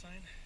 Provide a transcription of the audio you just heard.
sign.